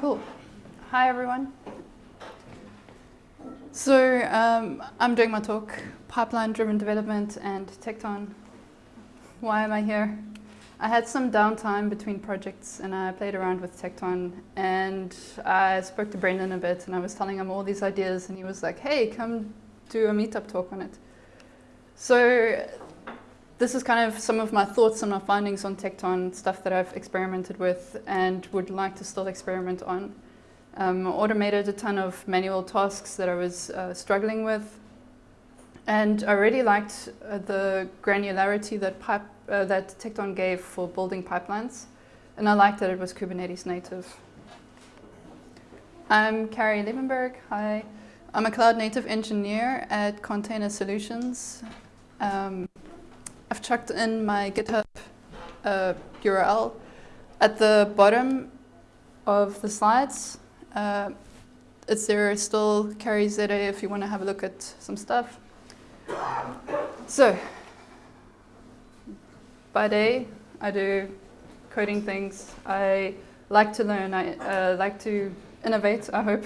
cool. Hi, everyone. So um, I'm doing my talk, Pipeline-Driven Development and Tekton. Why am I here? I had some downtime between projects and I played around with Tekton and I spoke to Brendan a bit and I was telling him all these ideas and he was like, hey, come do a meetup talk on it. So this is kind of some of my thoughts and my findings on Tekton, stuff that I've experimented with and would like to still experiment on. Um, automated a ton of manual tasks that I was uh, struggling with. And I really liked uh, the granularity that, pipe, uh, that Tekton gave for building pipelines. And I liked that it was Kubernetes native. I'm Carrie Liebenberg. Hi. I'm a cloud native engineer at Container Solutions. Um, I've chucked in my GitHub uh, URL at the bottom of the slides. Uh, it's there still Carrie Zeta if you want to have a look at some stuff. So, by day, I do coding things. I like to learn. I uh, like to innovate, I hope.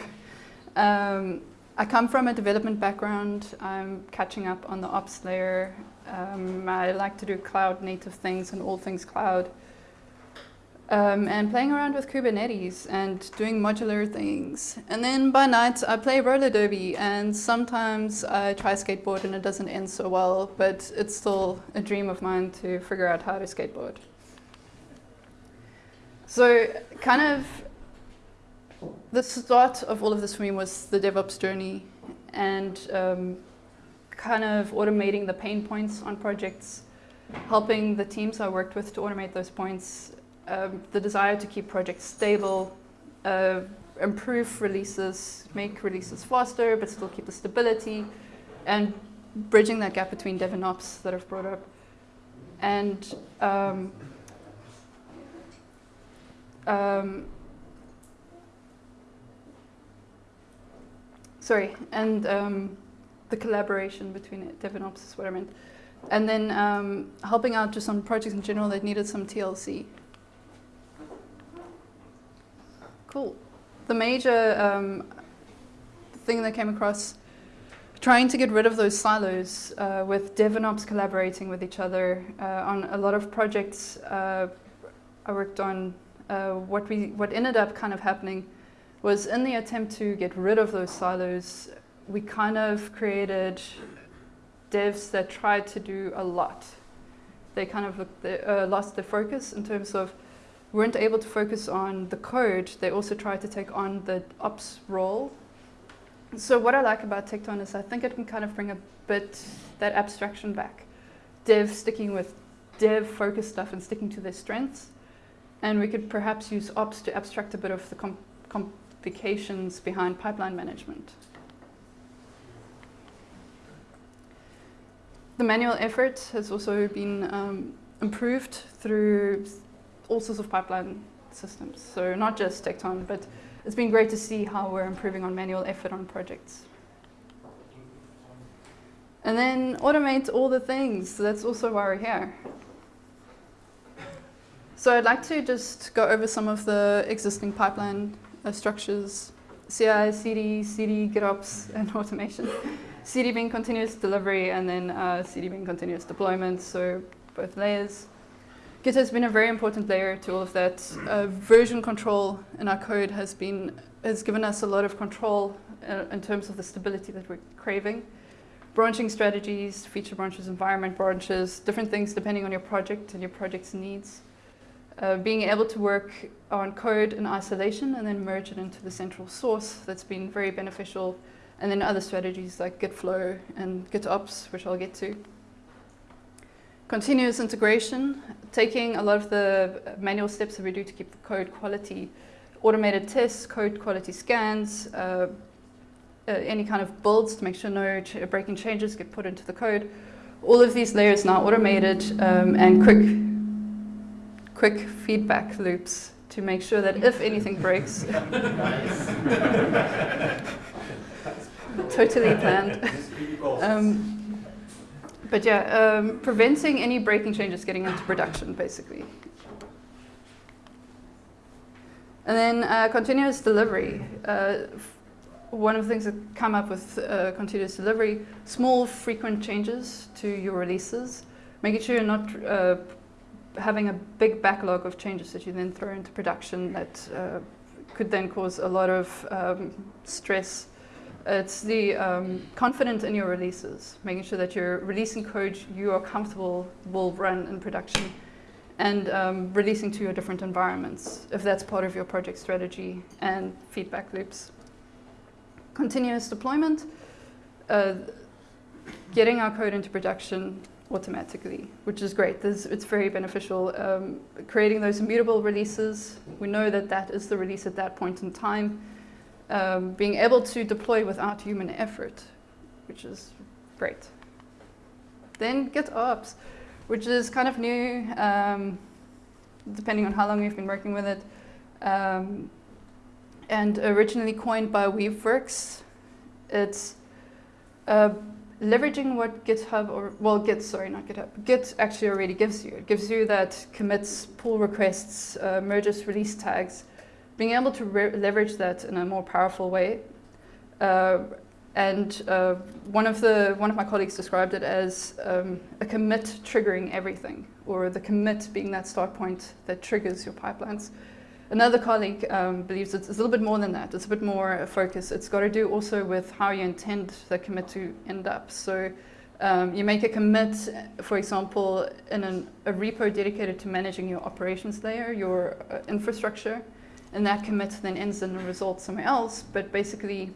Um, I come from a development background. I'm catching up on the ops layer um, I like to do cloud native things and all things cloud. Um, and playing around with Kubernetes and doing modular things. And then by night I play roller derby and sometimes I try skateboard and it doesn't end so well, but it's still a dream of mine to figure out how to skateboard. So kind of the start of all of this for me was the DevOps journey and um, kind of automating the pain points on projects, helping the teams I worked with to automate those points, um, the desire to keep projects stable, uh, improve releases, make releases faster, but still keep the stability, and bridging that gap between dev and ops that I've brought up. And um, um, sorry, and um, the collaboration between dev and ops is what I meant. And then um, helping out just on projects in general that needed some TLC. Cool. The major um, thing that came across, trying to get rid of those silos uh, with dev and ops collaborating with each other uh, on a lot of projects uh, I worked on. Uh, what we what ended up kind of happening was in the attempt to get rid of those silos, we kind of created devs that tried to do a lot. They kind of uh, lost their focus in terms of weren't able to focus on the code. They also tried to take on the ops role. So what I like about Tekton is I think it can kind of bring a bit that abstraction back. Dev sticking with dev focused stuff and sticking to their strengths. And we could perhaps use ops to abstract a bit of the com complications behind pipeline management. The manual effort has also been um, improved through all sorts of pipeline systems. So not just Tekton, but it's been great to see how we're improving on manual effort on projects. And then automate all the things. So that's also why we're here. So I'd like to just go over some of the existing pipeline structures, CI, CD, CD, GitOps, and automation. CD being continuous delivery and then uh, CD being continuous deployment, so both layers. Git has been a very important layer to all of that. Uh, version control in our code has been has given us a lot of control uh, in terms of the stability that we're craving. Branching strategies, feature branches, environment branches, different things depending on your project and your project's needs. Uh, being able to work on code in isolation and then merge it into the central source, that's been very beneficial and then other strategies like Gitflow and GitOps, which I'll get to. Continuous integration, taking a lot of the manual steps that we do to keep the code quality, automated tests, code quality scans, uh, uh, any kind of builds to make sure no ch breaking changes get put into the code. All of these layers now automated um, and quick, quick feedback loops to make sure that if anything breaks, totally planned. Um, but yeah, um, preventing any breaking changes getting into production, basically. And then uh, continuous delivery. Uh, one of the things that come up with uh, continuous delivery, small frequent changes to your releases, making sure you're not uh, having a big backlog of changes that you then throw into production that uh, could then cause a lot of um, stress. It's the um, in your releases, making sure that you're releasing code you are comfortable will run in production and um, releasing to your different environments, if that's part of your project strategy, and feedback loops. Continuous deployment, uh, getting our code into production automatically, which is great. This, it's very beneficial. Um, creating those immutable releases, we know that that is the release at that point in time. Um, being able to deploy without human effort, which is great. Then GitOps which is kind of new, um, depending on how long you've been working with it. Um, and originally coined by Weaveworks, it's uh, leveraging what GitHub, or well, Git, sorry, not GitHub, Git actually already gives you. It gives you that commits, pull requests, uh, merges, release tags, being able to leverage that in a more powerful way. Uh, and uh, one of the one of my colleagues described it as um, a commit triggering everything, or the commit being that start point that triggers your pipelines. Another colleague um, believes it's, it's, a little bit more than that. It's a bit more focus. It's got to do also with how you intend the commit to end up. So um, you make a commit, for example, in an, a repo dedicated to managing your operations layer, your uh, infrastructure, and that commit then ends in a result somewhere else. But basically,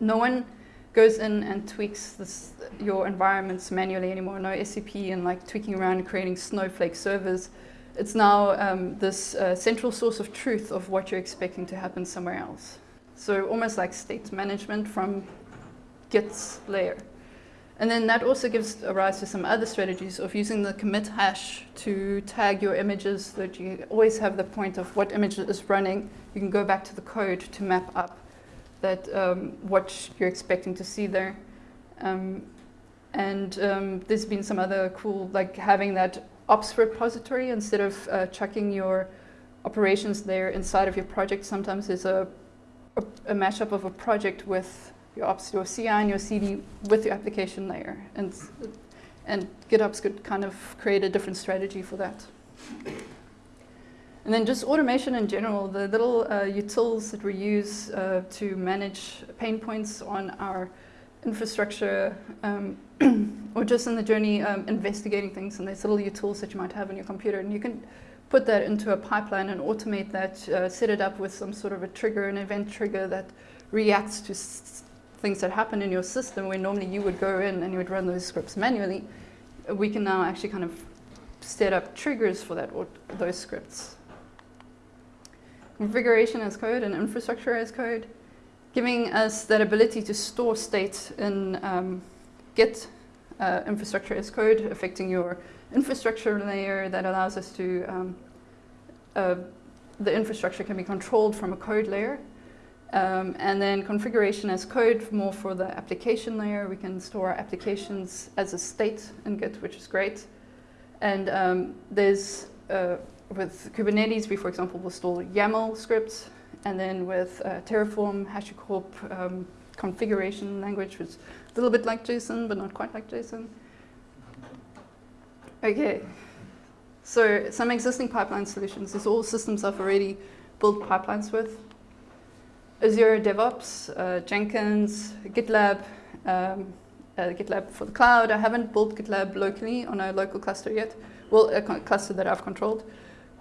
no one goes in and tweaks this, your environments manually anymore. No SCP and like tweaking around and creating snowflake servers. It's now um, this uh, central source of truth of what you're expecting to happen somewhere else. So almost like state management from Git's layer. And then that also gives rise to some other strategies of using the commit hash to tag your images so that you always have the point of what image is running. You can go back to the code to map up that um, what you're expecting to see there. Um, and um, there's been some other cool, like having that ops repository instead of uh, chucking your operations there inside of your project. Sometimes there's a, a, a mashup of a project with your ops, your CI and your CD with your application layer. And, and GitOps could kind of create a different strategy for that. And then just automation in general, the little uh, utils that we use uh, to manage pain points on our infrastructure um, or just in the journey um, investigating things and there's little tools that you might have on your computer and you can put that into a pipeline and automate that, uh, set it up with some sort of a trigger, an event trigger that reacts to things that happen in your system where normally you would go in and you would run those scripts manually. We can now actually kind of set up triggers for that or those scripts configuration as code and infrastructure as code, giving us that ability to store state in um, Git uh, infrastructure as code, affecting your infrastructure layer that allows us to, um, uh, the infrastructure can be controlled from a code layer. Um, and then configuration as code, more for the application layer. We can store applications as a state in Git, which is great. And um, there's uh, with Kubernetes, we, for example, will store YAML scripts, and then with uh, Terraform, HashiCorp um, configuration language, which a little bit like JSON, but not quite like JSON. Okay, so some existing pipeline solutions. These all systems I've already built pipelines with. Azure DevOps, uh, Jenkins, GitLab, um, uh, GitLab for the cloud. I haven't built GitLab locally on a local cluster yet. Well, a cluster that I've controlled.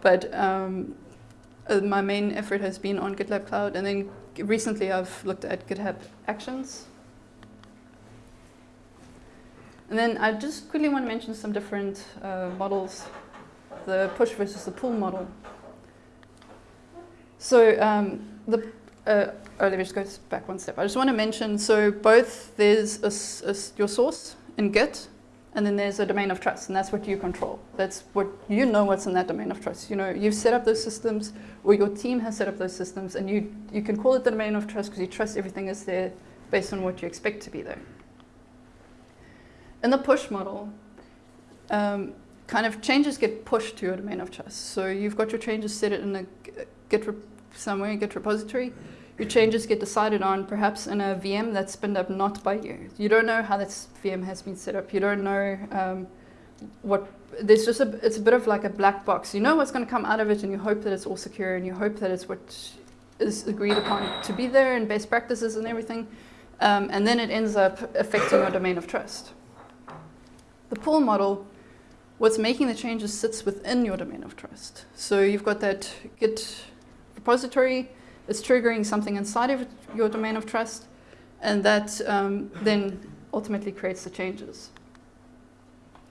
But um, uh, my main effort has been on GitLab Cloud, and then recently I've looked at GitHub Actions. And then I just quickly want to mention some different uh, models, the push versus the pull model. So um, the, uh, oh, let me just go back one step. I just want to mention, so both there's a, a, your source in Git, and then there's a domain of trust, and that's what you control. That's what you know what's in that domain of trust. You know, you've set up those systems, or your team has set up those systems, and you, you can call it the domain of trust because you trust everything is there based on what you expect to be there. In the push model, um, kind of changes get pushed to your domain of trust. So you've got your changes set in a Git somewhere, Git repository. Your changes get decided on perhaps in a VM that's spinned up not by you. You don't know how this VM has been set up. You don't know um, what, there's just a, it's a bit of like a black box. You know what's going to come out of it and you hope that it's all secure and you hope that it's what is agreed upon to be there and best practices and everything. Um, and then it ends up affecting your domain of trust. The pull model, what's making the changes sits within your domain of trust. So you've got that Git repository, it's triggering something inside of your domain of trust, and that um, then ultimately creates the changes.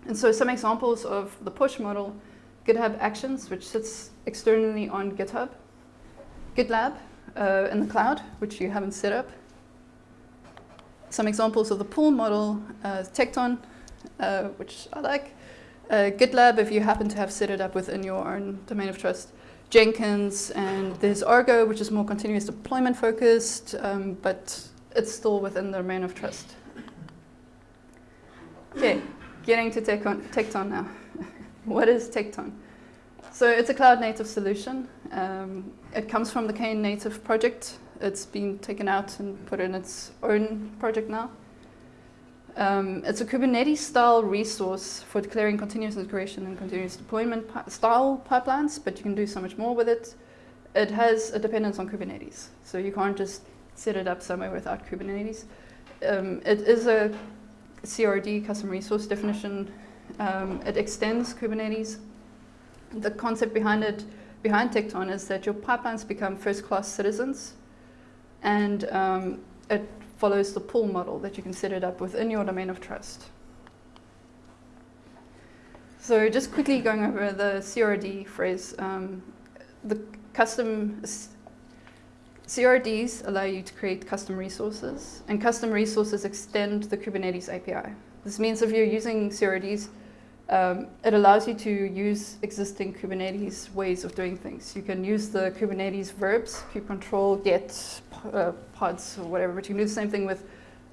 And so some examples of the push model, GitHub Actions, which sits externally on GitHub, GitLab uh, in the cloud, which you haven't set up. Some examples of the pull model, uh, Tekton, uh, which I like. Uh, GitLab, if you happen to have set it up within your own domain of trust. Jenkins, and there's Argo, which is more continuous deployment focused, um, but it's still within the domain of trust. Okay, getting to Tekton, Tekton now. what is Tekton? So it's a cloud native solution. Um, it comes from the Knative project. It's been taken out and put in its own project now. Um, it's a Kubernetes style resource for declaring continuous integration and continuous deployment style pipelines, but you can do so much more with it. It has a dependence on Kubernetes, so you can't just set it up somewhere without Kubernetes. Um, it is a CRD, custom resource definition. Um, it extends Kubernetes the concept behind it, behind Tekton is that your pipelines become first-class citizens and um, it follows the pull model that you can set it up within your domain of trust. So just quickly going over the CRD phrase, um, the custom CRDs allow you to create custom resources and custom resources extend the Kubernetes API. This means if you're using CRDs, um, it allows you to use existing Kubernetes ways of doing things. You can use the Kubernetes verbs, kubectl, get, uh, pods, or whatever, but you can do the same thing with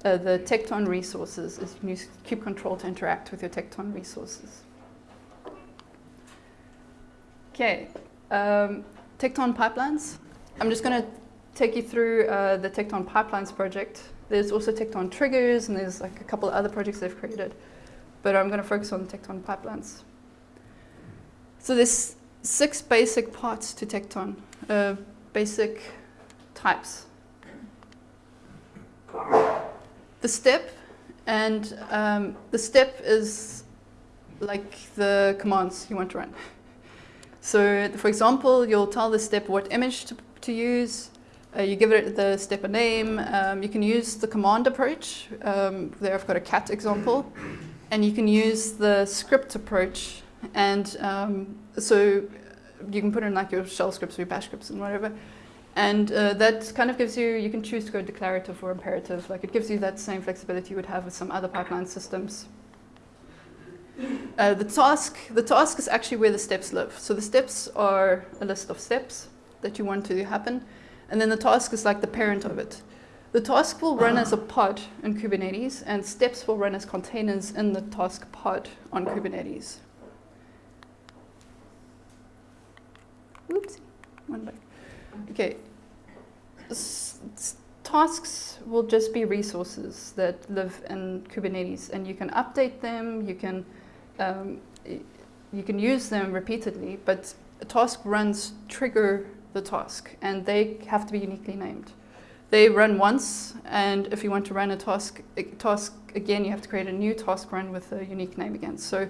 uh, the Tekton resources, is you can use kubectl to interact with your Tekton resources. Okay, um, Tekton pipelines. I'm just going to take you through uh, the Tekton pipelines project. There's also Tekton triggers, and there's like a couple of other projects they've created but I'm going to focus on Tekton pipelines. So there's six basic parts to Tekton, uh, basic types. The step, and um, the step is like the commands you want to run. So for example, you'll tell the step what image to, to use, uh, you give it the step a name, um, you can use the command approach, um, there I've got a cat example, and you can use the script approach. And um, so you can put in like your shell scripts or your bash scripts and whatever. And uh, that kind of gives you, you can choose to go declarative or imperative. Like it gives you that same flexibility you would have with some other pipeline systems. Uh, the task, the task is actually where the steps live. So the steps are a list of steps that you want to happen. And then the task is like the parent of it. The task will run as a pod in Kubernetes, and steps will run as containers in the task pod on Kubernetes. Oops, one back. Okay. S tasks will just be resources that live in Kubernetes, and you can update them, you can, um, you can use them repeatedly, but a task runs trigger the task, and they have to be uniquely named. They run once, and if you want to run a task, a task again, you have to create a new task run with a unique name again. So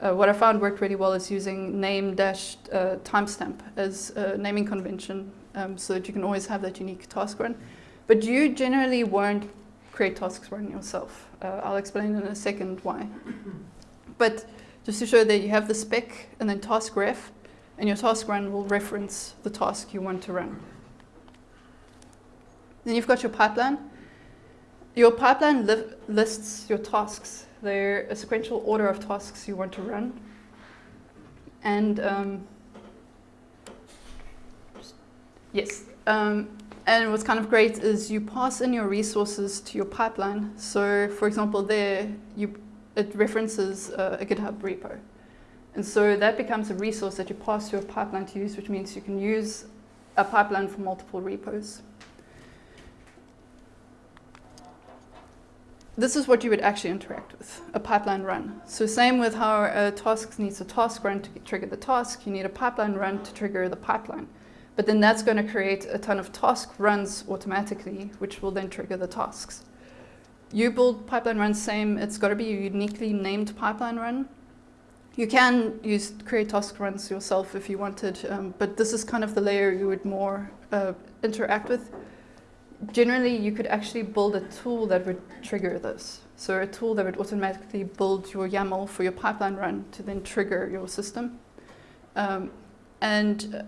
uh, what I found worked really well is using name dash uh, timestamp as a naming convention um, so that you can always have that unique task run. But you generally won't create tasks run yourself. Uh, I'll explain in a second why. But just to show that you have the spec and then task ref, and your task run will reference the task you want to run. Then you've got your pipeline. Your pipeline li lists your tasks. They're a sequential order of tasks you want to run. And um, yes, um, and what's kind of great is you pass in your resources to your pipeline. So for example, there you, it references uh, a GitHub repo. And so that becomes a resource that you pass to your pipeline to use, which means you can use a pipeline for multiple repos. This is what you would actually interact with, a pipeline run. So same with how a task needs a task run to trigger the task, you need a pipeline run to trigger the pipeline. But then that's going to create a ton of task runs automatically, which will then trigger the tasks. You build pipeline runs same, it's got to be a uniquely named pipeline run. You can use create task runs yourself if you wanted, um, but this is kind of the layer you would more uh, interact with. Generally, you could actually build a tool that would trigger this. So a tool that would automatically build your YAML for your pipeline run to then trigger your system. Um, and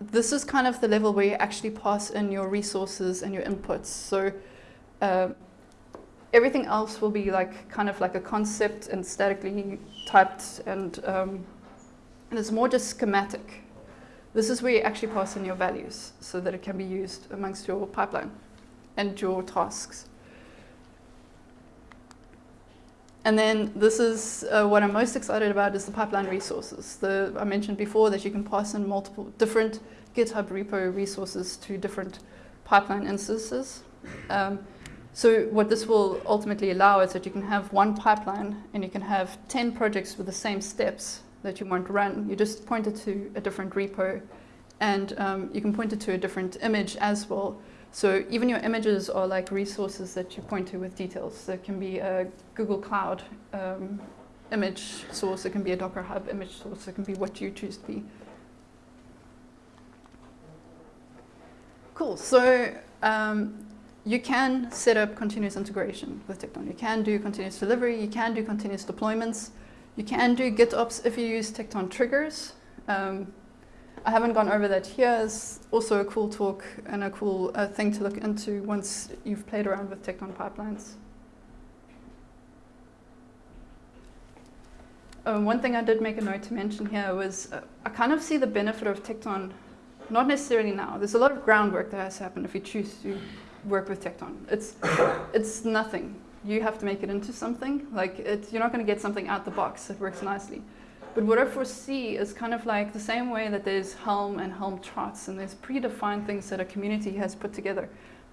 this is kind of the level where you actually pass in your resources and your inputs. So uh, everything else will be like kind of like a concept and statically typed and, um, and it's more just schematic. This is where you actually pass in your values so that it can be used amongst your pipeline and your tasks. And then this is uh, what I'm most excited about is the pipeline resources. The, I mentioned before that you can pass in multiple different GitHub repo resources to different pipeline instances. Um, so what this will ultimately allow is that you can have one pipeline and you can have 10 projects with the same steps that you want to run. You just point it to a different repo and um, you can point it to a different image as well. So even your images are like resources that you point to with details. There can be a Google Cloud um, image source, it can be a Docker Hub image source, it can be what you choose to be. Cool, so um, you can set up continuous integration with Tekton. You can do continuous delivery, you can do continuous deployments, you can do GitOps if you use Tekton triggers. Um, I haven't gone over that here. It's also a cool talk and a cool uh, thing to look into once you've played around with Tekton pipelines. Um, one thing I did make a note to mention here was uh, I kind of see the benefit of Tekton, not necessarily now. There's a lot of groundwork that has to happen if you choose to work with Tekton. It's, it's nothing. You have to make it into something. Like it, you're not going to get something out the box that works nicely. But what I foresee is kind of like the same way that there's Helm and Helm charts and there's predefined things that a community has put together.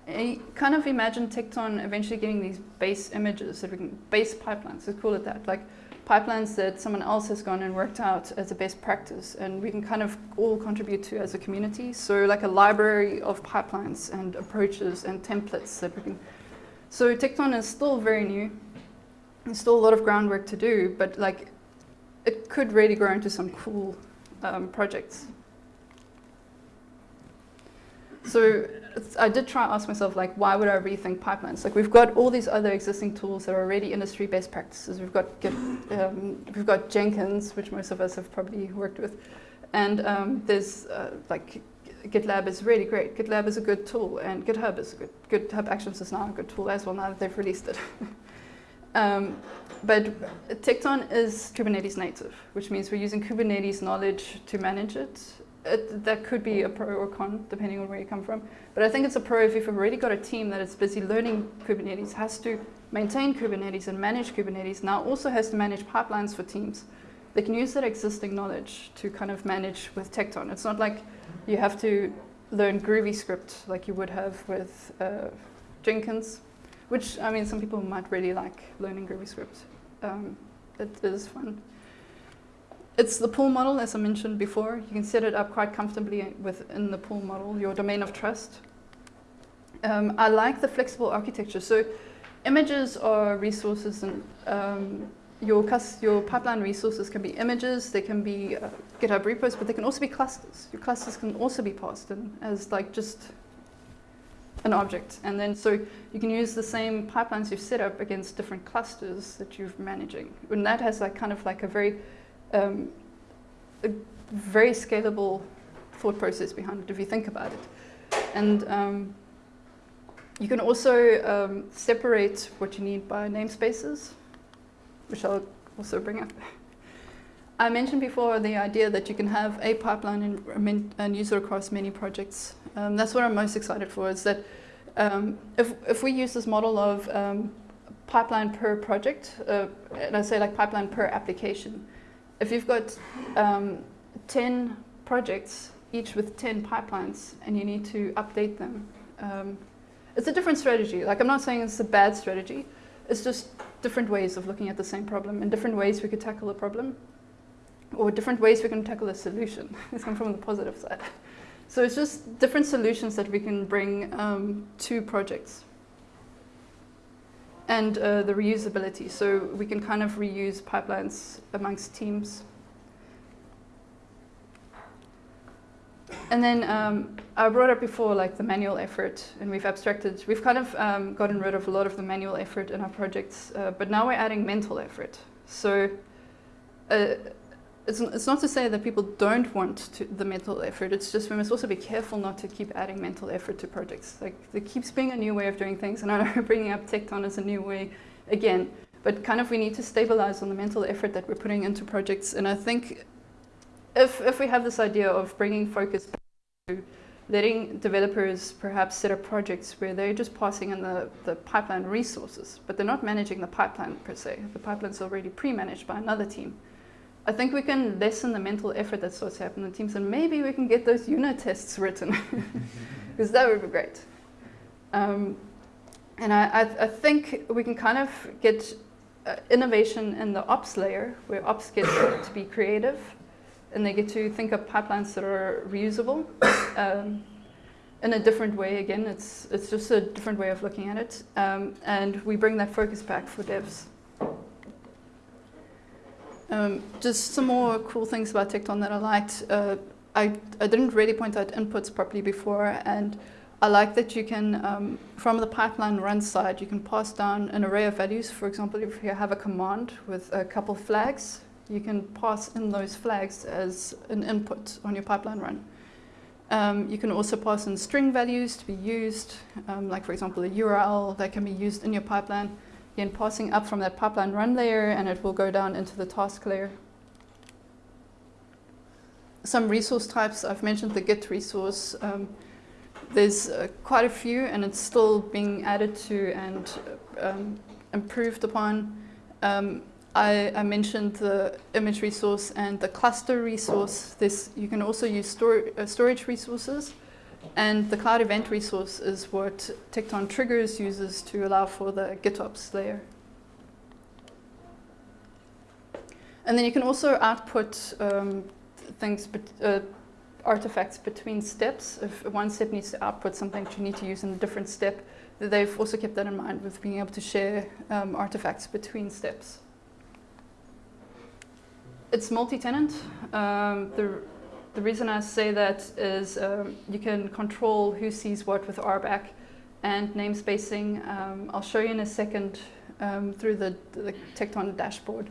I kind of imagine Tekton eventually getting these base images, that we can, base pipelines, let's call it that, like pipelines that someone else has gone and worked out as a best practice and we can kind of all contribute to as a community. So like a library of pipelines and approaches and templates that we can. So Tekton is still very new. There's still a lot of groundwork to do, but like it could really grow into some cool um, projects. So I did try to ask myself, like, why would I rethink pipelines? Like, we've got all these other existing tools that are already industry best practices. We've got um, we've got Jenkins, which most of us have probably worked with, and um, there's uh, like GitLab is really great. GitLab is a good tool, and GitHub is good. GitHub Actions is now a good tool as well. Now that they've released it. um, but Tekton is Kubernetes native, which means we're using Kubernetes knowledge to manage it. it. That could be a pro or con, depending on where you come from. But I think it's a pro if you've already got a team that is busy learning Kubernetes, has to maintain Kubernetes and manage Kubernetes, now also has to manage pipelines for teams. They can use that existing knowledge to kind of manage with Tekton. It's not like you have to learn Groovy script like you would have with uh, Jenkins, which, I mean, some people might really like learning Groovy script um, it is fun. It's the pull model, as I mentioned before. You can set it up quite comfortably within the pull model, your domain of trust. Um, I like the flexible architecture. So images are resources and um, your, your pipeline resources can be images, they can be uh, GitHub repos, but they can also be clusters. Your clusters can also be passed in as like just an object. And then so you can use the same pipelines you've set up against different clusters that you're managing. And that has like kind of like a very, um, a very scalable thought process behind it if you think about it. And um, you can also um, separate what you need by namespaces, which I'll also bring up. I mentioned before the idea that you can have a pipeline and, and use it across many projects. Um, that's what I'm most excited for, is that um, if, if we use this model of um, pipeline per project, uh, and I say like pipeline per application, if you've got um, 10 projects each with 10 pipelines and you need to update them. Um, it's a different strategy. Like I'm not saying it's a bad strategy. It's just different ways of looking at the same problem and different ways we could tackle a problem or different ways we can tackle a solution. It's come from the positive side. So it's just different solutions that we can bring um, to projects. And uh, the reusability, so we can kind of reuse pipelines amongst teams. And then um, I brought up before like the manual effort, and we've abstracted, we've kind of um, gotten rid of a lot of the manual effort in our projects, uh, but now we're adding mental effort. So uh, it's, it's not to say that people don't want to, the mental effort, it's just we must also be careful not to keep adding mental effort to projects. Like there keeps being a new way of doing things and I know bringing up Tekton as a new way again, but kind of we need to stabilize on the mental effort that we're putting into projects and I think if, if we have this idea of bringing focus to letting developers perhaps set up projects where they're just passing in the, the pipeline resources, but they're not managing the pipeline per se. The pipeline's already pre-managed by another team I think we can lessen the mental effort that starts happening in teams and maybe we can get those unit tests written because that would be great. Um, and I, I, I, think we can kind of get uh, innovation in the ops layer where ops get to be creative and they get to think of pipelines that are reusable um, in a different way again. It's, it's just a different way of looking at it. Um, and we bring that focus back for devs. Um, just some more cool things about Tekton that I liked. Uh, I, I didn't really point out inputs properly before, and I like that you can, um, from the pipeline run side, you can pass down an array of values. For example, if you have a command with a couple flags, you can pass in those flags as an input on your pipeline run. Um, you can also pass in string values to be used, um, like for example a URL that can be used in your pipeline again passing up from that pipeline run layer and it will go down into the task layer. Some resource types, I've mentioned the Git resource. Um, there's uh, quite a few and it's still being added to and um, improved upon. Um, I, I, mentioned the image resource and the cluster resource. This, you can also use uh, storage resources. And the cloud event resource is what Tekton triggers uses to allow for the GitOps layer. And then you can also output um, things, uh, artifacts between steps. If one step needs to output something that you need to use in a different step, they've also kept that in mind with being able to share um, artifacts between steps. It's multi-tenant. Um, the the reason I say that is um, you can control who sees what with RBAC and namespacing. Um, I'll show you in a second um, through the, the Tekton dashboard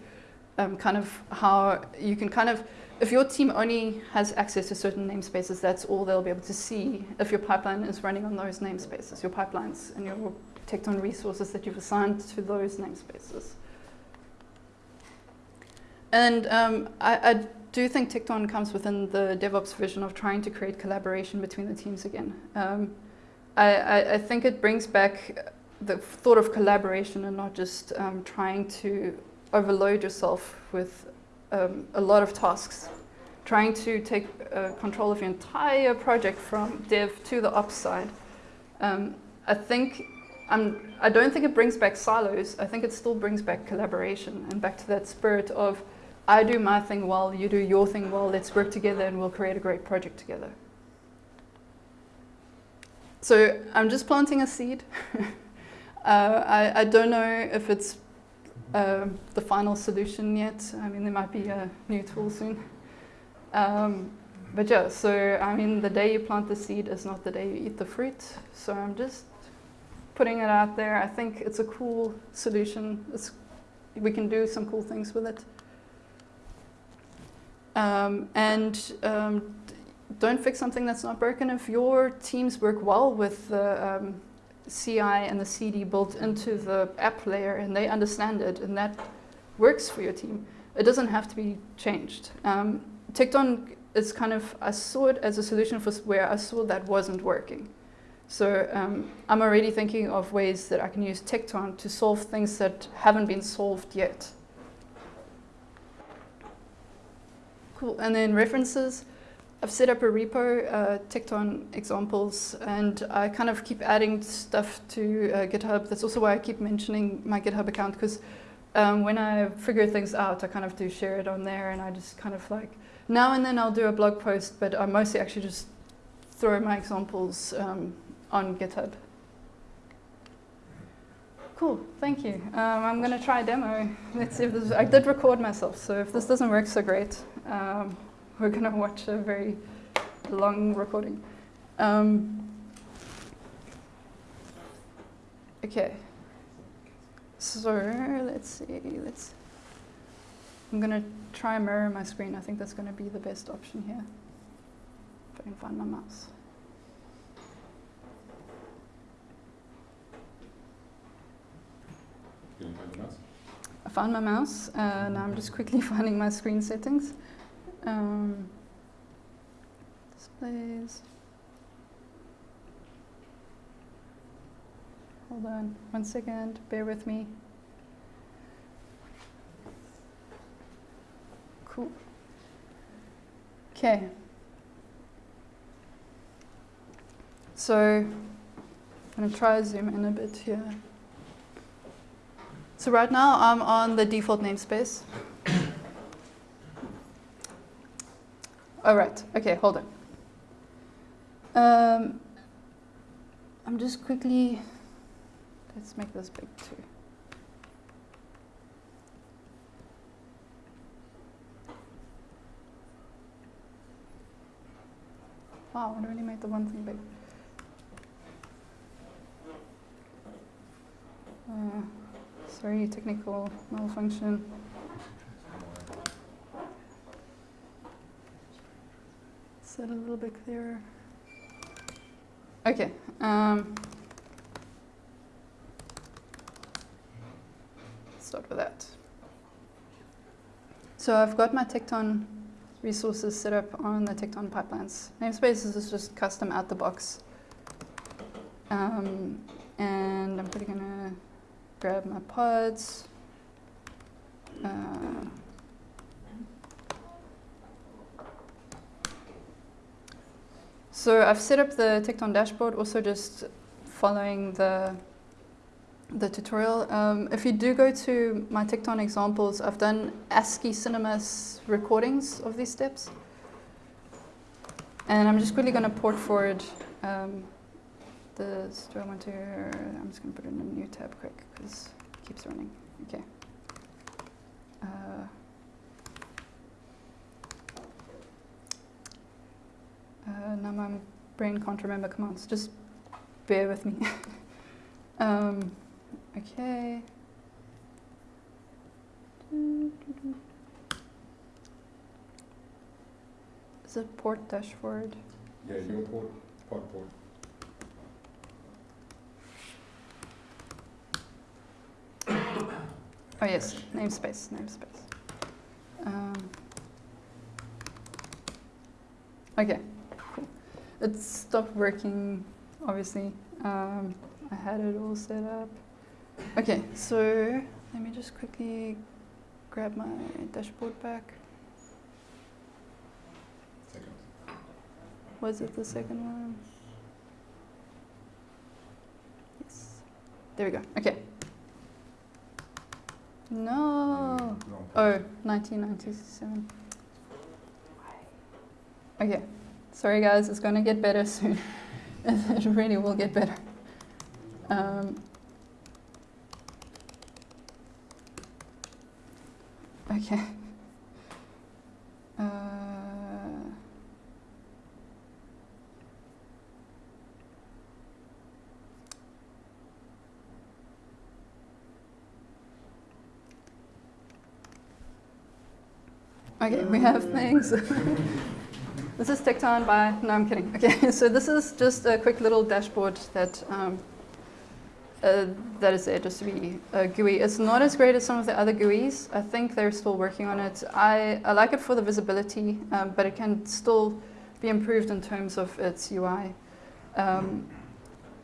um, kind of how you can kind of, if your team only has access to certain namespaces, that's all they'll be able to see if your pipeline is running on those namespaces, your pipelines and your Tekton resources that you've assigned to those namespaces. And um, I, I do think Tekton comes within the DevOps vision of trying to create collaboration between the teams again. Um, I, I, think it brings back the thought of collaboration and not just um, trying to overload yourself with um, a lot of tasks. Trying to take uh, control of your entire project from dev to the ops side. Um, I think I'm, I don't think it brings back silos. I think it still brings back collaboration and back to that spirit of I do my thing well, you do your thing well, let's work together and we'll create a great project together. So I'm just planting a seed. uh, I, I, don't know if it's uh, the final solution yet. I mean, there might be a new tool soon. Um, but yeah, so I mean, the day you plant the seed is not the day you eat the fruit. So I'm just putting it out there. I think it's a cool solution. It's, we can do some cool things with it. Um, and um, don't fix something that's not broken. If your teams work well with the um, CI and the CD built into the app layer and they understand it and that works for your team, it doesn't have to be changed. Um, Tekton is kind of, I saw it as a solution for where I saw that wasn't working. So um, I'm already thinking of ways that I can use Tekton to solve things that haven't been solved yet. Cool. And then references. I've set up a repo, uh, Tekton examples, and I kind of keep adding stuff to uh, GitHub. That's also why I keep mentioning my GitHub account, because um, when I figure things out, I kind of do share it on there, and I just kind of like, now and then I'll do a blog post, but I mostly actually just throw my examples um, on GitHub. Cool, thank you. Um, I'm going to try a demo. Let's see if this, I did record myself, so if this doesn't work so great, um, we're going to watch a very long recording. Um, okay. So let's see. Let's. I'm going to try mirror my screen. I think that's going to be the best option here. If I can find my mouse. I found my mouse. Uh, now I'm just quickly finding my screen settings. Um, displays. Hold on one second, bear with me. Cool. Okay. So I'm going to try zoom in a bit here. So right now I'm on the default namespace. All right, okay, hold on. Um, I'm just quickly, let's make this big too. Wow, I only made the one thing big. Uh, sorry, technical malfunction. That a little bit clearer? Okay. Um, start with that. So I've got my Tekton resources set up on the Tekton pipelines. Namespaces is just custom out the box. Um, and I'm pretty gonna grab my pods. Uh, so I've set up the Tekton dashboard also just following the the tutorial. Um, if you do go to my Tekton examples, I've done ASCII Cinemas recordings of these steps. And I'm just quickly going to port forward um, the, do I want to, I'm just going to put it in a new tab quick because it keeps running. Okay. Uh, uh, now my brain can't remember commands. Just bear with me. um, okay. Is it port dashboard? Yeah, your port, port port. Oh yes, namespace, namespace. Um, okay. It stopped working, obviously. Um, I had it all set up. Okay, so let me just quickly grab my dashboard back. Second. Was it the second one? Yes. There we go. Okay. No. Wrong Oh, 1997. Okay. Sorry, guys. It's going to get better soon. it really will get better. Um, okay. Uh, Okay, we have things. this is Tekton by, no, I'm kidding. Okay, so this is just a quick little dashboard that um, uh, that is there just to be a GUI. It's not as great as some of the other GUIs. I think they're still working on it. I, I like it for the visibility, um, but it can still be improved in terms of its UI. Um,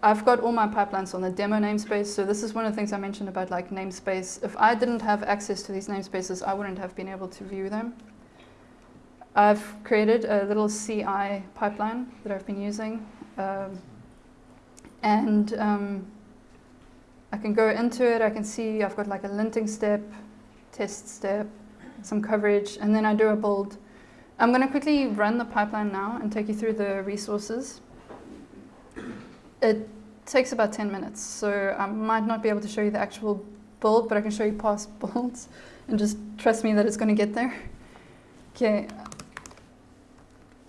I've got all my pipelines on the demo namespace, so this is one of the things I mentioned about like namespace. If I didn't have access to these namespaces, I wouldn't have been able to view them. I've created a little CI pipeline that I've been using. Um, and um, I can go into it, I can see I've got like a linting step, test step, some coverage, and then I do a build. I'm going to quickly run the pipeline now and take you through the resources. It takes about 10 minutes, so I might not be able to show you the actual build, but I can show you past builds, and just trust me that it's going to get there. Okay,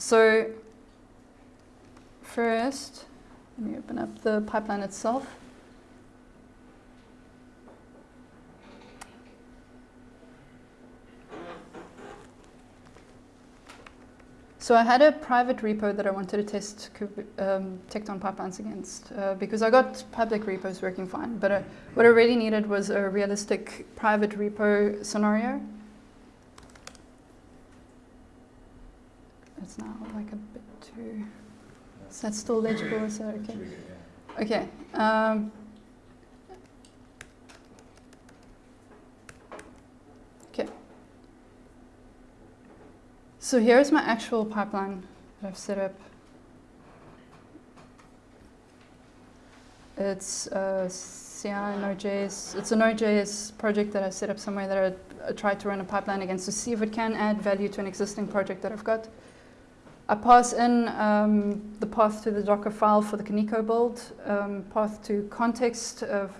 so first, let me open up the pipeline itself. So I had a private repo that I wanted to test um, Tekton pipelines against uh, because I got public repos working fine, but uh, what I really needed was a realistic private repo scenario. It's now like a bit too. Is that still legible? Is that okay? Okay. Um, okay. So here's my actual pipeline that I've set up. It's uh, CI Node.js. It's a Node.js project that I set up somewhere that I, I tried to run a pipeline against to see if it can add value to an existing project that I've got. I pass in um, the path to the Docker file for the Kaniko build, um, path to context of,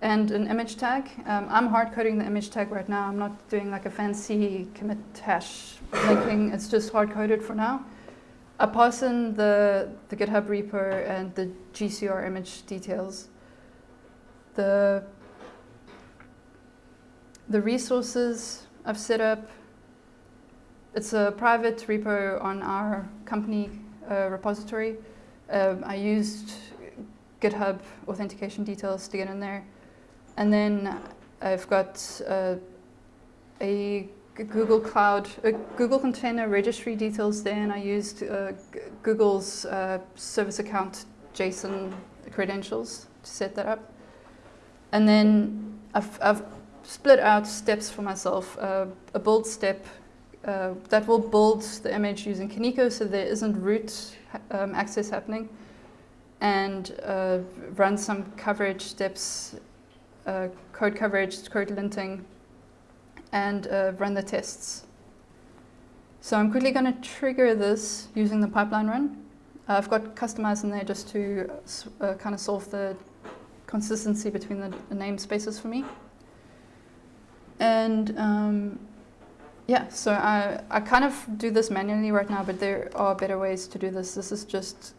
and an image tag. Um, I'm hard coding the image tag right now. I'm not doing like a fancy commit hash linking. It's just hard coded for now. I pass in the, the GitHub repo and the GCR image details. The, the resources I've set up it's a private repo on our company uh, repository. Um, I used GitHub authentication details to get in there. And then I've got uh, a Google Cloud, a Google Container Registry details there, and I used uh, Google's uh, service account JSON credentials to set that up. And then I've, I've split out steps for myself, uh, a build step uh, that will build the image using Kaniko so there isn't root um, access happening and uh, run some coverage steps, uh, code coverage, code linting, and uh, run the tests. So I'm quickly going to trigger this using the pipeline run. I've got customized in there just to uh, kind of solve the consistency between the, the namespaces for me. And um, yeah, so I, I kind of do this manually right now, but there are better ways to do this. This is just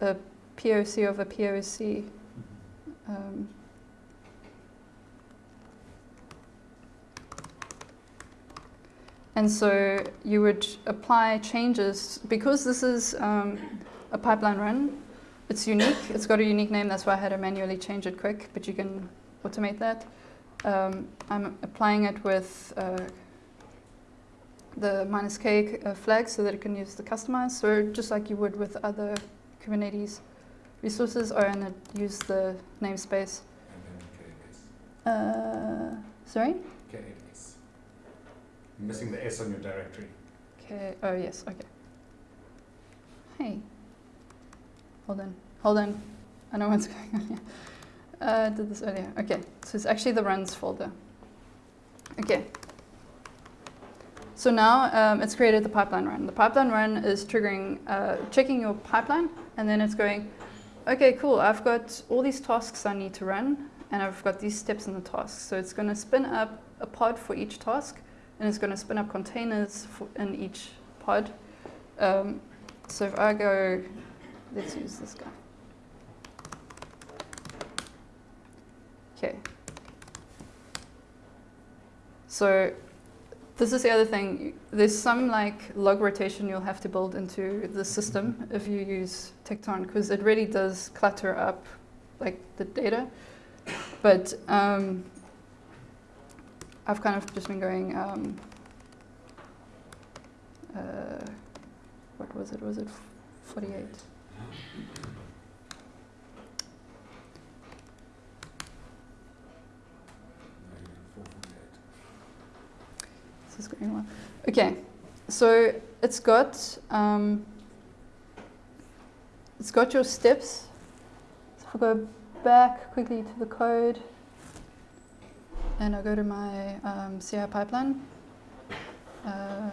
a POC of a POC. Um, and so you would apply changes, because this is um, a pipeline run, it's unique, it's got a unique name, that's why I had to manually change it quick, but you can automate that. Um, I'm applying it with uh, the minus K uh, flag so that it can use the Kustomize. So just like you would with other Kubernetes resources, or and use the namespace. Uh, sorry? K8s. Missing the S on your directory. K. Oh yes. Okay. Hey. Hold on. Hold on. I know what's going on here. Uh, I did this earlier. Okay. So it's actually the runs folder. Okay. So now um, it's created the pipeline run. The pipeline run is triggering, uh, checking your pipeline, and then it's going, okay, cool, I've got all these tasks I need to run, and I've got these steps in the tasks. So it's going to spin up a pod for each task, and it's going to spin up containers for, in each pod. Um, so if I go, let's use this guy. Okay. So this is the other thing. There's some like log rotation you'll have to build into the system if you use Tekton because it really does clutter up like the data. But um, I've kind of just been going, um, uh, what was it? Was it 48? Is going well. Okay, so it's got um, it's got your steps. So if I go back quickly to the code, and I go to my um, CI pipeline. Uh,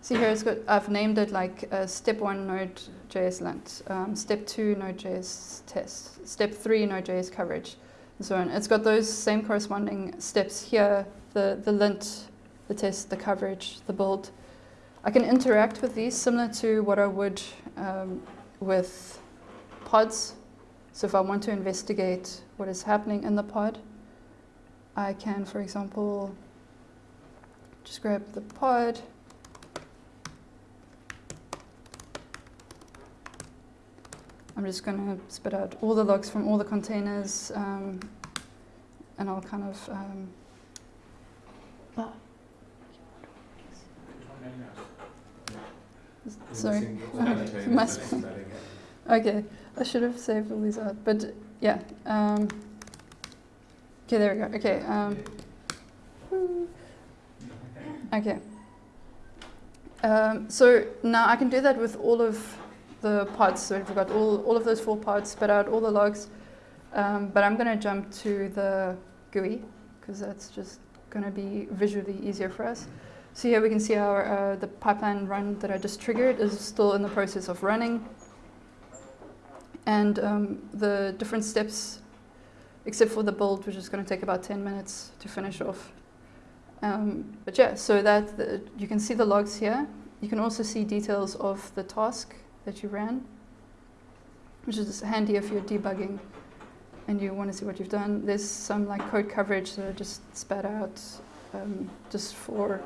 see here, it's got. I've named it like uh, step one Node.js lint, um, step two Node.js test, step three Node.js coverage, and so on. It's got those same corresponding steps here: the the lint, the test, the coverage, the build. I can interact with these similar to what I would um, with pods. So if I want to investigate what is happening in the pod, I can, for example, just grab the pod. I'm just going to spit out all the logs from all the containers, um, and I'll kind of. Um, oh, sorry. Missing the must- no spelling it. Okay, I should have saved all these out, but yeah. Um, okay, there we go. Okay. Um, okay. Um, so now I can do that with all of the parts. So we've got all, all of those four parts, spit out all the logs. Um, but I'm going to jump to the GUI because that's just going to be visually easier for us. So here we can see our uh, the pipeline run that I just triggered is still in the process of running and um, the different steps, except for the build, which is going to take about 10 minutes to finish off. Um, but yeah, so that the, you can see the logs here. You can also see details of the task that you ran, which is handy if you're debugging and you want to see what you've done. There's some like code coverage that I just spat out um, just for,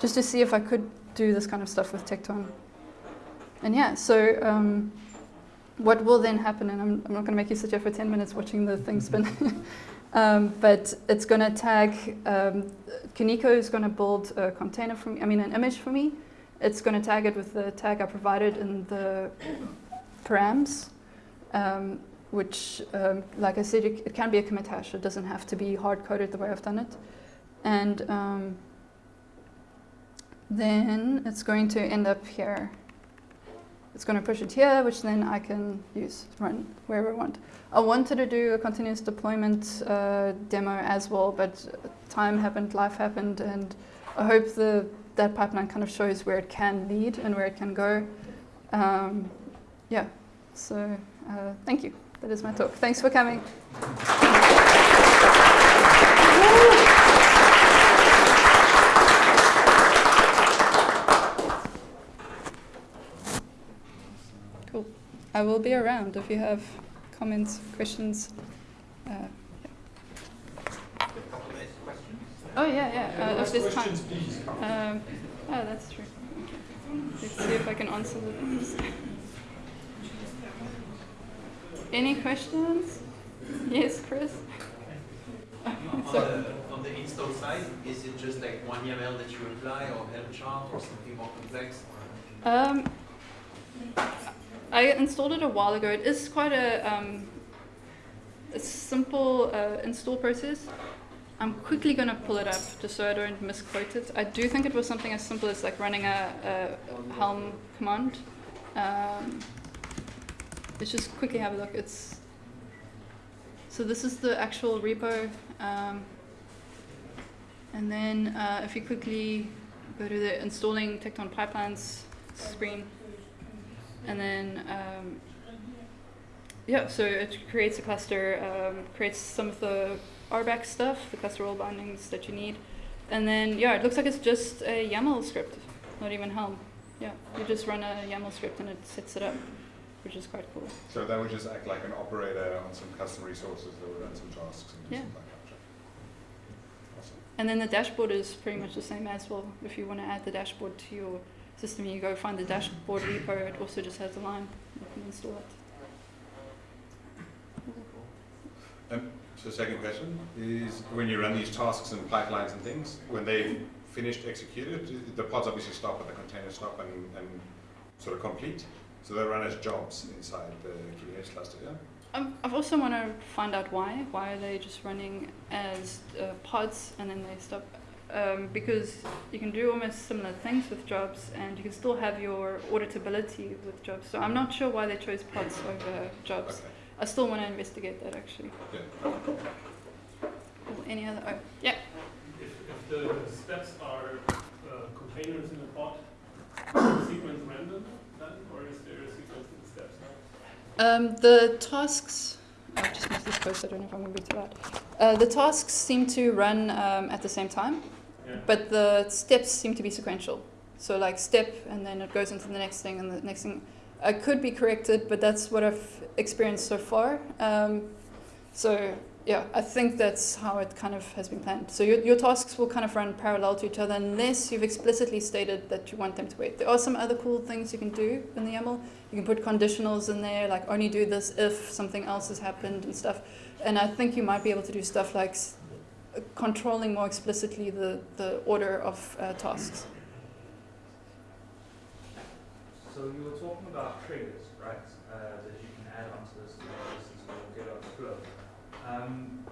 just to see if I could do this kind of stuff with Tekton. And yeah, so um, what will then happen, and I'm, I'm not going to make you sit here for 10 minutes watching the thing spin, um, but it's going to tag, um, Kaniko is going to build a container for me, I mean an image for me. It's going to tag it with the tag I provided in the params, um, which, um, like I said, it, it can be a commit hash. It doesn't have to be hard-coded the way I've done it. And um, then it's going to end up here. It's going to push it here, which then I can use run wherever I want. I wanted to do a continuous deployment uh, demo as well, but time happened, life happened, and I hope the, that pipeline kind of shows where it can lead and where it can go. Um, yeah, so uh, thank you. That is my talk. Thanks for coming. Cool. I will be around if you have comments, questions. Uh, oh yeah, yeah. Uh, if there's time. Um, oh, that's true. Let's see if I can answer those. Any questions? Yes, Chris. On the, on the install side, is it just like one YAML that you apply or Helm chart or something more complex? Um, I installed it a while ago. It is quite a, um, a simple uh, install process. I'm quickly going to pull it up just so I don't misquote it. I do think it was something as simple as like running a, a Helm command. Um, let's just quickly have a look. It's so this is the actual repo, um, and then uh, if you quickly go to the installing Tekton pipelines screen, and then um, yeah, so it creates a cluster, um, creates some of the RBAC stuff, the cluster role bindings that you need, and then yeah, it looks like it's just a YAML script, not even Helm. Yeah, you just run a YAML script and it sets it up, which is quite cool. So that would just act like an operator on some custom resources that would run some tasks and do Yeah. some backup. Awesome. And then the dashboard is pretty much the same as well. If you want to add the dashboard to your system, you go find the dashboard repo. It also just has a line. You can install it. So second question is when you run these tasks and pipelines and things, when they've finished executed, the pods obviously stop and the containers stop and, and sort of complete. So they run as jobs inside the Kubernetes cluster, yeah? Um, I've also want to find out why. Why are they just running as uh, pods and then they stop? Um, because you can do almost similar things with jobs and you can still have your auditability with jobs. So I'm not sure why they chose pods over jobs. Okay. I still want to investigate that actually. Yeah. Cool. Any other? Oh, yeah. If, if the steps are uh, containers in a pod, is the sequence random then, or is there a sequence in the steps now? Um, the tasks, I'll just miss this post, I don't know if I'm going to be too loud. Uh, the tasks seem to run um, at the same time, But the steps seem to be sequential. So, like, step, and then it goes into the next thing, and the next thing. I could be corrected, but that's what I've experienced so far. Um, so, yeah, I think that's how it kind of has been planned. So, your, your tasks will kind of run parallel to each other unless you've explicitly stated that you want them to wait. There are some other cool things you can do in the YAML. You can put conditionals in there, like only do this if something else has happened and stuff. And I think you might be able to do stuff like controlling more explicitly the, the order of uh, tasks. So you were talking about triggers, right? Uh, that you can add onto this this or get on the flow. Um,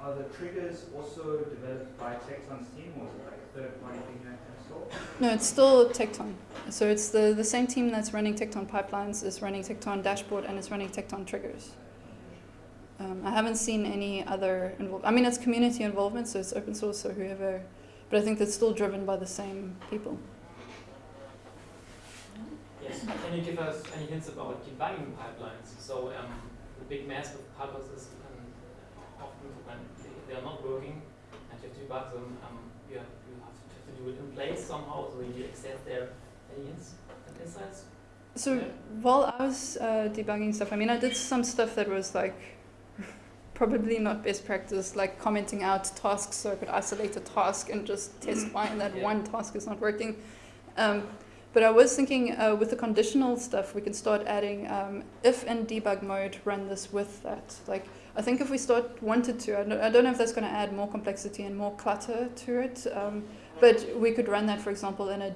are the triggers also developed by Tekton's team or is it like a third party thing that? No, it's still Tekton. So it's the, the same team that's running Tekton pipelines is running Tekton dashboard and is running Tekton triggers. Um, I haven't seen any other. I mean, it's community involvement, so it's open source, so whoever. But I think that's still driven by the same people. Yes, can you give us any hints about debugging pipelines? So um, the big mess with pipelines is um, often when they, they are not working and you have to debug them, um, you, have, you have to do it in place somehow, so you accept their any hints and insights? So Yeah. while I was uh, debugging stuff, I mean, I did some stuff that was like probably not best practice, like commenting out tasks so I could isolate a task and just test why that Yeah. one task is not working. Um, but I was thinking uh, with the conditional stuff, we can start adding um, if in debug mode, run this with that. Like, I think if we start wanted to, I don't, I don't know if that's going to add more complexity and more clutter to it, um, but we could run that, for example, in a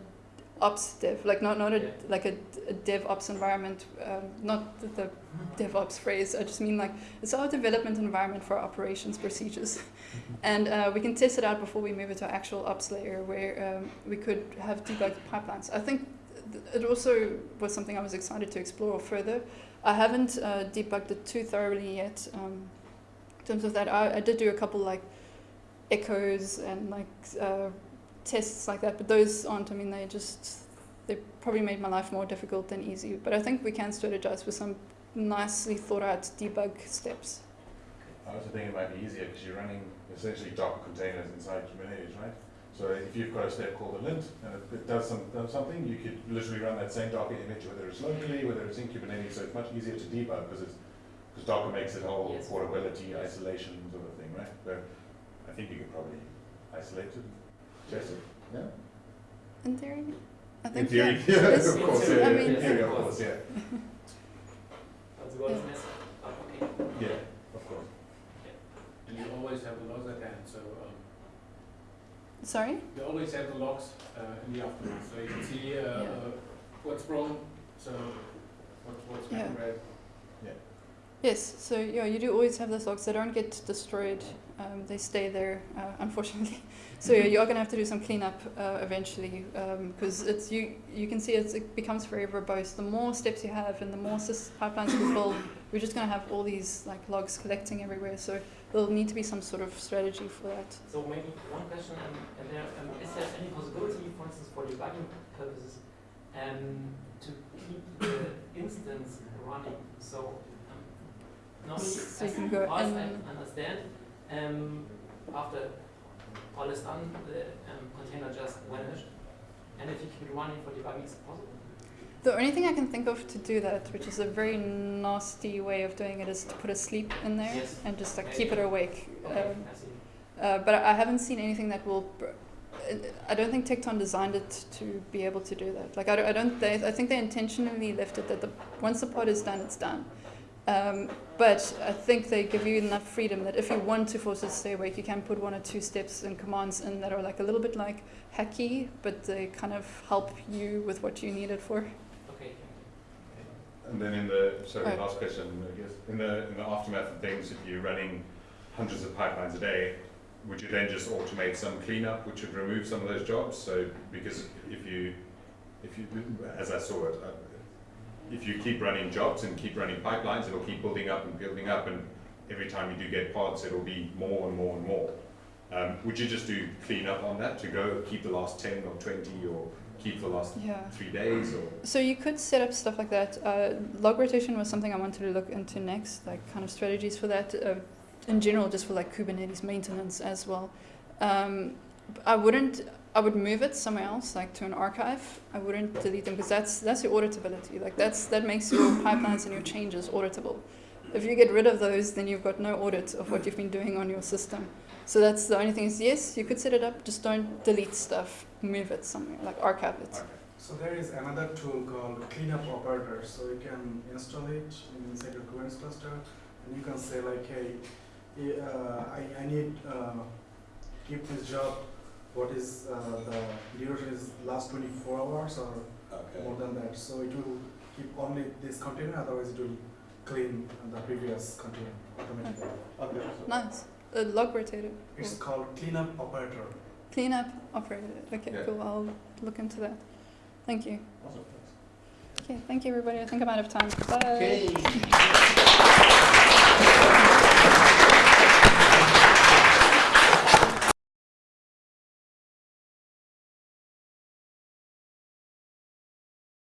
ops dev, like not not a Yeah. like a, a DevOps environment, um, not the, the DevOps phrase. I just mean like it's our development environment for operations procedures, and uh, we can test it out before we move it to our actual ops layer, where um, we could have debugged pipelines. I think th- it also was something I was excited to explore further. I haven't uh, debugged it too thoroughly yet. Um, in terms of that, I, I did do a couple like echoes and like uh, tests like that, but those aren't. I mean, they just they probably made my life more difficult than easy. But I think we can strategize with some nicely thought out debug steps. I also think it might be easier because you're running essentially Docker containers inside Kubernetes, right? So if you've got a step called a lint and it, it does, some, something, you could literally run that same Docker image, whether it's locally, whether it's in Kubernetes, so it's much easier to debug because it's because Docker makes it all Yes. portability, isolation sort of thing, right? So I think you could probably isolate it, test it, yeah? In theory, I In think theory, yeah. yeah, It's- of course, it's- yeah, I yeah, mean- in theory, of course, yeah, But the word is. Oh, okay. yeah, of course. And you always have the logs at hand, so um, Sorry. you always have the logs uh, in the afternoon, so you can see uh, Yeah. uh, what's wrong, so what, what's Yeah. been read. Yes. So yeah, you do always have the logs. They don't get destroyed. Um, they stay there, uh, unfortunately. So yeah, you are going to have to do some cleanup uh, eventually because it's you. You can see it's, it becomes very verbose. The more steps you have and the more sys- pipelines you build, we're just going to have all these like logs collecting everywhere. So there'll need to be some sort of strategy for that. So maybe one question, um, and there, um, is there any possibility, for instance, for debugging purposes, um, to keep the instance running? So um, normally, So you can go far as I understand, um, after all is done, the um, container just vanished, and if you keep it running for debugging, is it possible? The only thing I can think of to do that, which is a very nasty way of doing it, is to put a sleep in there Yes. and just like keep it awake. Okay, Um, I see. Uh, but I haven't seen anything that will. Br- I don't think Tekton designed it to be able to do that. Like I don't. I, don't they, I think they intentionally left it that the once the pod is done, it's done. Um, but I think they give you enough freedom that if you want to force it to stay awake, you can put one or two steps and commands in that are like a little bit like hacky, but they kind of help you with what you need it for. Okay, And then in the, sorry, Right. last question, I guess, in the, in the aftermath of things, if you're running hundreds of pipelines a day, would you then just automate some cleanup, which would remove some of those jobs? So because if you, if you, as I saw it, uh, if you keep running jobs and keep running pipelines, it'll keep building up and building up, and every time you do get pods, it'll be more and more and more. Um, would you just do cleanup on that to go keep the last ten or twenty or keep the last Yeah. three days or? So you could set up stuff like that. Uh, log rotation was something I wanted to look into next, like kind of strategies for that. Uh, in general, just for like Kubernetes maintenance as well. Um, I wouldn't. I would move it somewhere else, like to an archive. I wouldn't delete them because that's that's your auditability. Like that's that makes your pipelines and your changes auditable. If you get rid of those, then you've got no audit of what you've been doing on your system. So that's the only thing is yes, you could set it up, just don't delete stuff. Move it somewhere, like archive it. Okay. So there is another tool called cleanup operator. So you can install it inside your Kubernetes cluster, and you can say like, hey, uh, I, I need uh, keep this job. What is uh, the duration is last 24 hours or more than that. So it will keep only this container, otherwise it will clean the previous container automatically. Okay. Nice. A log rotator. It's called cleanup operator. Cleanup operator. Okay, Yeah. cool. I'll look into that. Thank you. Awesome. Okay, thank you everybody. I think I'm out of time. Bye. Okay.